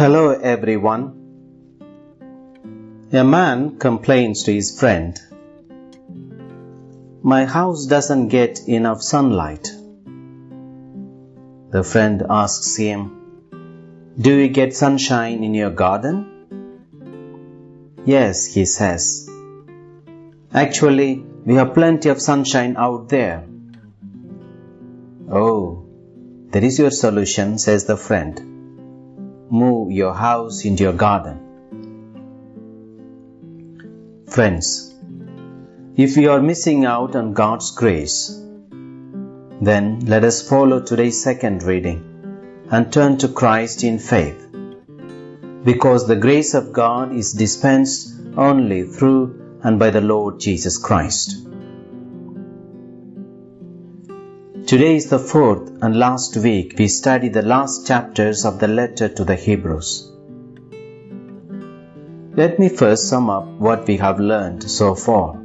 Hello everyone. A man complains to his friend, My house doesn't get enough sunlight. The friend asks him, Do you get sunshine in your garden? Yes, he says. Actually, we have plenty of sunshine out there. Oh, that is your solution, says the friend. Move your house into your garden. Friends, if we are missing out on God's grace, then let us follow today's second reading and turn to Christ in faith. Because the grace of God is dispensed only through and by the Lord Jesus Christ. Today is the fourth and last week we study the last chapters of the letter to the Hebrews. Let me first sum up what we have learned so far.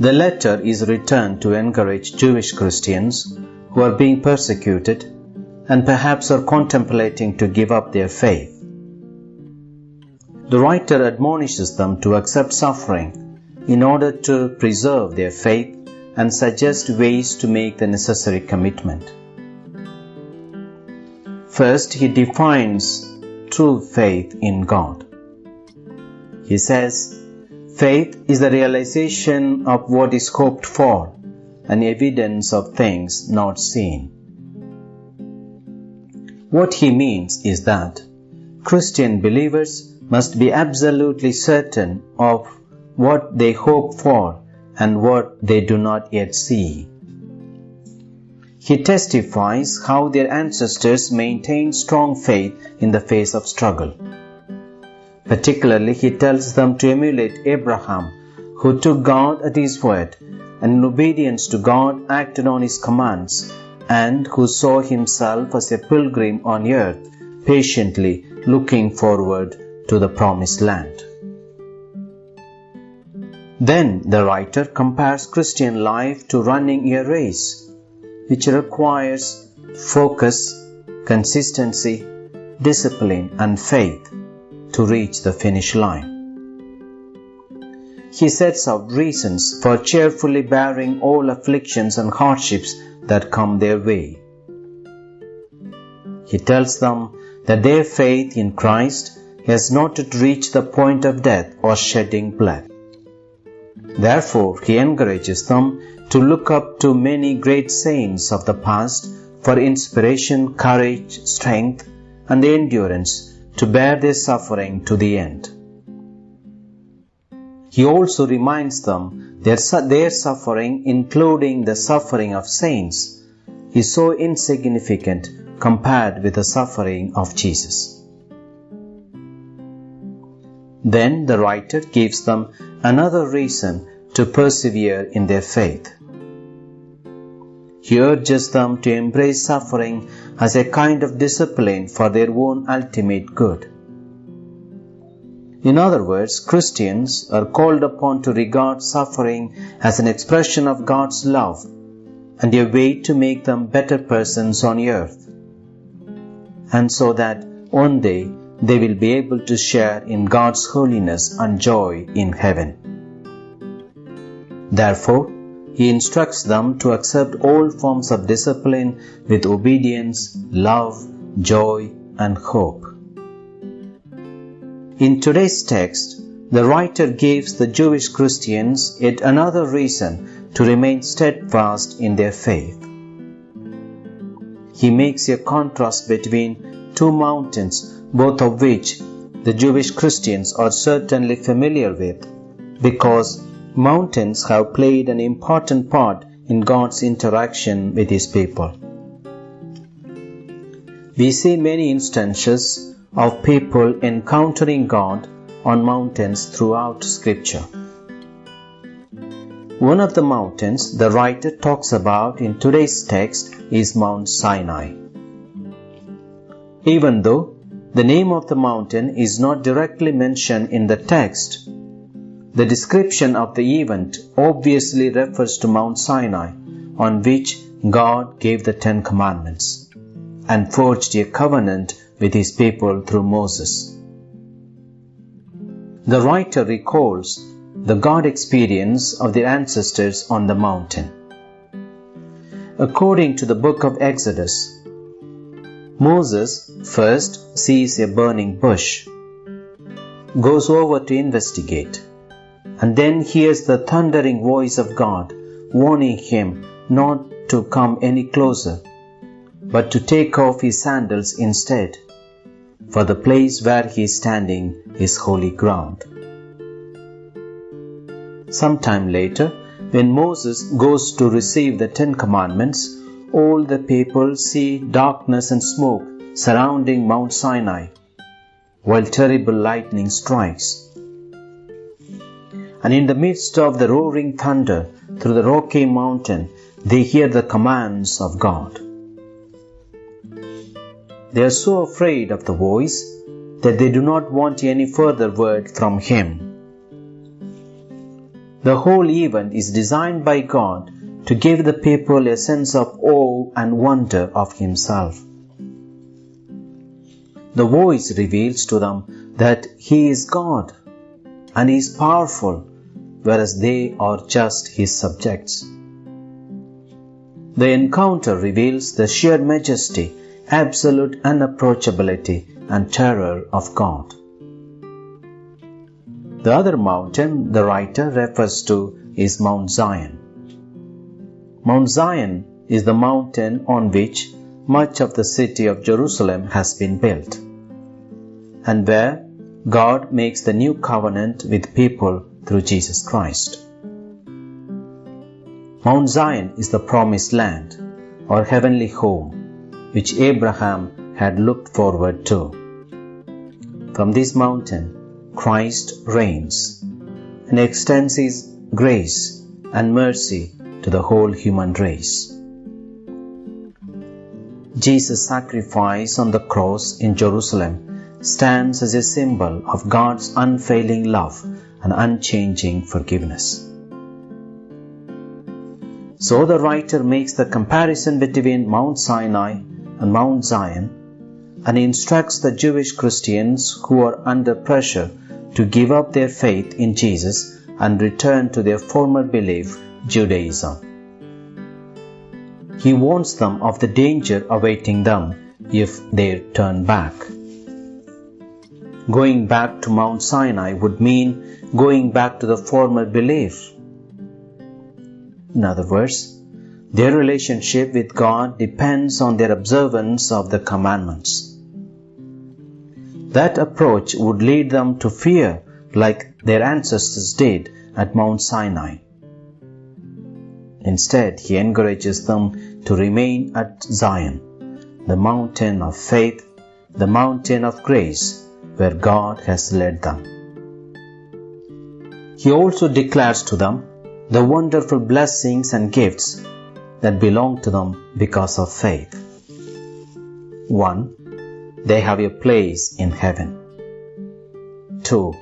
The letter is written to encourage Jewish Christians who are being persecuted and perhaps are contemplating to give up their faith. The writer admonishes them to accept suffering in order to preserve their faith and suggest ways to make the necessary commitment. First, he defines true faith in God. He says, Faith is the realization of what is hoped for and evidence of things not seen. What he means is that Christian believers must be absolutely certain of what they hope for and what they do not yet see. He testifies how their ancestors maintained strong faith in the face of struggle. Particularly, he tells them to emulate Abraham, who took God at his word and in obedience to God acted on his commands, and who saw himself as a pilgrim on earth, patiently looking forward to the promised land. Then the writer compares Christian life to running a race, which requires focus, consistency, discipline, and faith to reach the finish line. He sets out reasons for cheerfully bearing all afflictions and hardships that come their way. He tells them that their faith in Christ has not yet reached the point of death or shedding blood. Therefore, he encourages them to look up to many great saints of the past for inspiration, courage, strength, and endurance to bear their suffering to the end. He also reminds them that their suffering, including the suffering of saints, is so insignificant compared with the suffering of Jesus. Then the writer gives them another reason to persevere in their faith. He urges them to embrace suffering as a kind of discipline for their own ultimate good. In other words, Christians are called upon to regard suffering as an expression of God's love and a way to make them better persons on earth. And so that one day they will be able to share in God's holiness and joy in heaven. Therefore, he instructs them to accept all forms of discipline with obedience, love, joy, and hope. In today's text, the writer gives the Jewish Christians yet another reason to remain steadfast in their faith. He makes a contrast between two mountains both of which the Jewish Christians are certainly familiar with, because mountains have played an important part in God's interaction with His people. We see many instances of people encountering God on mountains throughout Scripture. One of the mountains the writer talks about in today's text is Mount Sinai. Even though the name of the mountain is not directly mentioned in the text. The description of the event obviously refers to Mount Sinai, on which God gave the Ten Commandments and forged a covenant with his people through Moses. The writer recalls the God experience of their ancestors on the mountain. According to the book of Exodus, Moses first sees a burning bush, goes over to investigate, and then hears the thundering voice of God warning him not to come any closer, but to take off his sandals instead, for the place where he is standing is holy ground. Sometime later, when Moses goes to receive the Ten Commandments, all the people see darkness and smoke surrounding Mount Sinai, while terrible lightning strikes. And in the midst of the roaring thunder through the rocky mountain, they hear the commands of God. They are so afraid of the voice that they do not want any further word from Him. The whole event is designed by God to give the people a sense of awe and wonder of Himself. The voice reveals to them that He is God and He is powerful, whereas they are just His subjects. The encounter reveals the sheer majesty, absolute unapproachability, and terror of God. The other mountain the writer refers to is Mount Zion. Mount Zion is the mountain on which much of the city of Jerusalem has been built, and where God makes the new covenant with people through Jesus Christ. Mount Zion is the promised land or heavenly home which Abraham had looked forward to. From this mountain, Christ reigns and extends His grace and mercy to the whole human race. Jesus' sacrifice on the cross in Jerusalem stands as a symbol of God's unfailing love and unchanging forgiveness. So the writer makes the comparison between Mount Sinai and Mount Zion and instructs the Jewish Christians who are under pressure to give up their faith in Jesus and return to their former belief, Judaism. He warns them of the danger awaiting them if they turn back. Going back to Mount Sinai would mean going back to the former belief. In other words, their relationship with God depends on their observance of the commandments. That approach would lead them to fear like their ancestors did at Mount Sinai. Instead, he encourages them to remain at Zion, the mountain of faith, the mountain of grace, where God has led them. He also declares to them the wonderful blessings and gifts that belong to them because of faith. 1 they have a place in heaven. 2.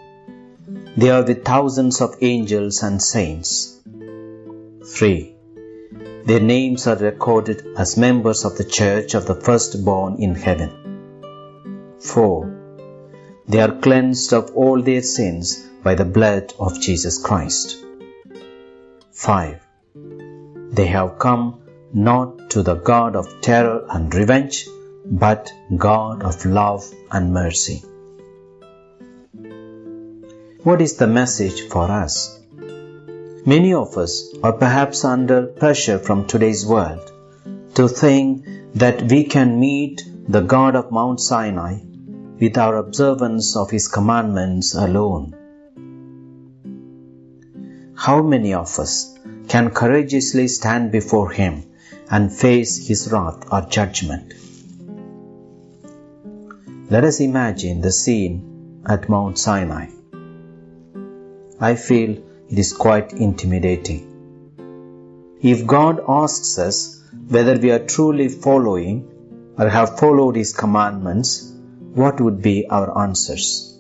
They are with thousands of angels and saints. 3. Their names are recorded as members of the church of the firstborn in heaven. 4. They are cleansed of all their sins by the blood of Jesus Christ. 5. They have come not to the God of terror and revenge, but God of love and mercy. What is the message for us? Many of us are perhaps under pressure from today's world to think that we can meet the God of Mount Sinai with our observance of His commandments alone. How many of us can courageously stand before Him and face His wrath or judgment? Let us imagine the scene at Mount Sinai. I feel it is quite intimidating. If God asks us whether we are truly following or have followed His commandments, what would be our answers?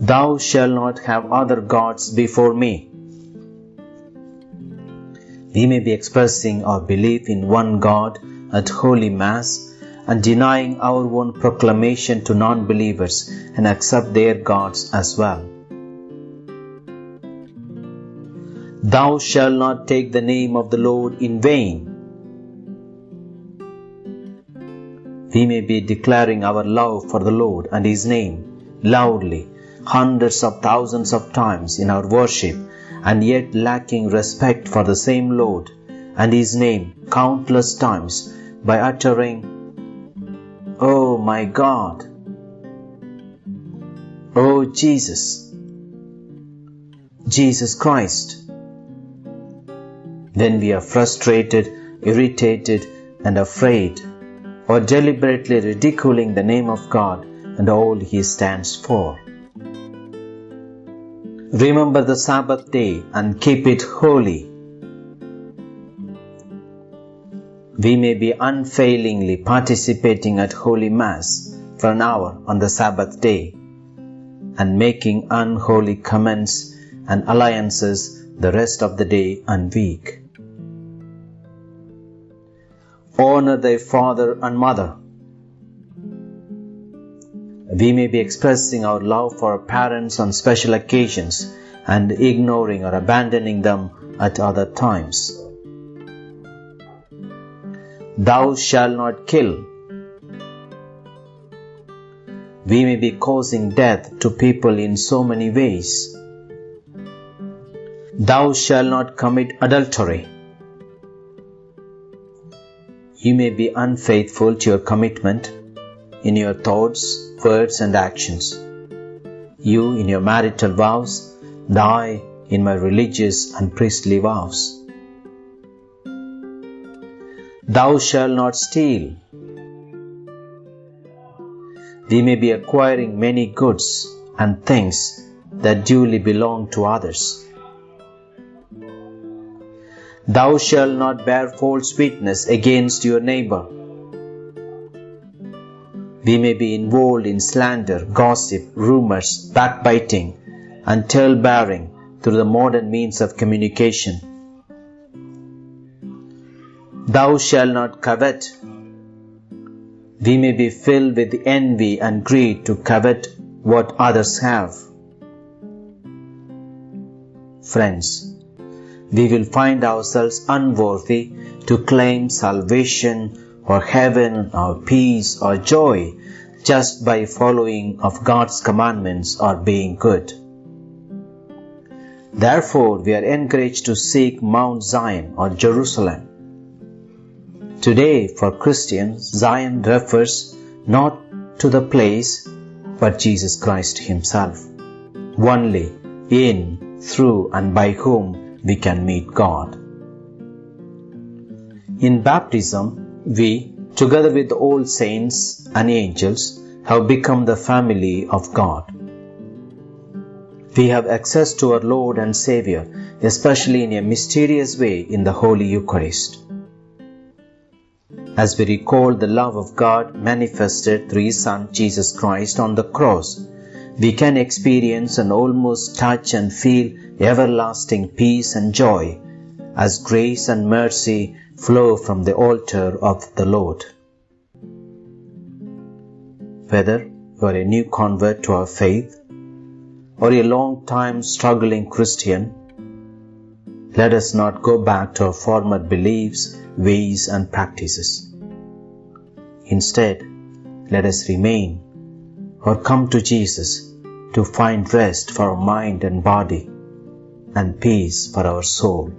Thou shalt not have other gods before me. We may be expressing our belief in one God at Holy Mass and denying our own proclamation to non believers and accept their gods as well. Thou shalt not take the name of the Lord in vain. We may be declaring our love for the Lord and His name loudly, hundreds of thousands of times in our worship, and yet lacking respect for the same Lord and His name countless times by uttering, my God! O Jesus! Jesus Christ! When we are frustrated, irritated, and afraid, or deliberately ridiculing the name of God and all He stands for. Remember the Sabbath day and keep it holy. We may be unfailingly participating at Holy Mass for an hour on the Sabbath day and making unholy comments and alliances the rest of the day and week honor thy father and mother. We may be expressing our love for our parents on special occasions and ignoring or abandoning them at other times. Thou shalt not kill. We may be causing death to people in so many ways. Thou shalt not commit adultery. You may be unfaithful to your commitment in your thoughts, words, and actions. You in your marital vows, I in my religious and priestly vows. Thou shalt not steal. We may be acquiring many goods and things that duly belong to others. Thou shalt not bear false witness against your neighbor. We may be involved in slander, gossip, rumors, backbiting, and tale bearing through the modern means of communication. Thou shalt not covet. We may be filled with envy and greed to covet what others have. Friends, we will find ourselves unworthy to claim salvation or heaven or peace or joy just by following of God's commandments or being good. Therefore, we are encouraged to seek Mount Zion or Jerusalem. Today, for Christians, Zion refers not to the place but Jesus Christ Himself. Only in, through, and by whom we can meet God. In baptism, we, together with all saints and angels, have become the family of God. We have access to our Lord and Savior, especially in a mysterious way in the Holy Eucharist. As we recall the love of God manifested through His Son Jesus Christ on the cross, we can experience and almost touch and feel everlasting peace and joy as grace and mercy flow from the altar of the Lord. Whether you are a new convert to our faith or a long time struggling Christian, let us not go back to our former beliefs, ways, and practices. Instead, let us remain or come to Jesus to find rest for our mind and body and peace for our soul.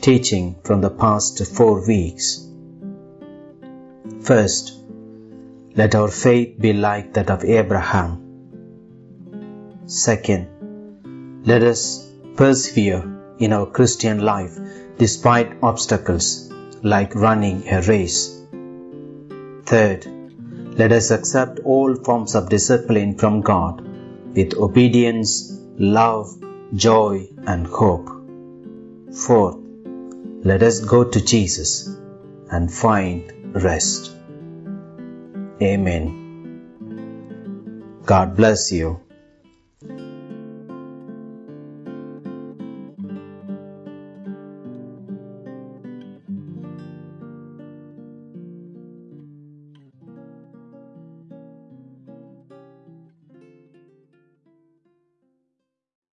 Teaching from the past four weeks. First, let our faith be like that of Abraham. Second, let us persevere in our Christian life despite obstacles like running a race. Third, let us accept all forms of discipline from God with obedience, love, joy, and hope. Fourth, let us go to Jesus and find rest. Amen. God bless you.